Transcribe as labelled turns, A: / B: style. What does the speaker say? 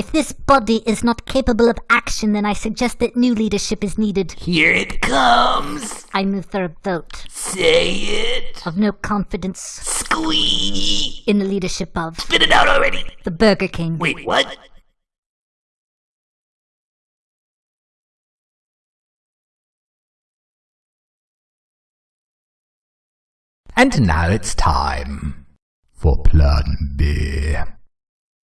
A: If this body is not capable of action, then I suggest that new leadership is needed.
B: Here it comes.
A: I move for a vote
B: Say it.
A: of no confidence
B: Squee.
A: in the leadership of
B: Spit it out already.
A: the Burger King.
B: Wait, what?
C: And now it's time for Plan B.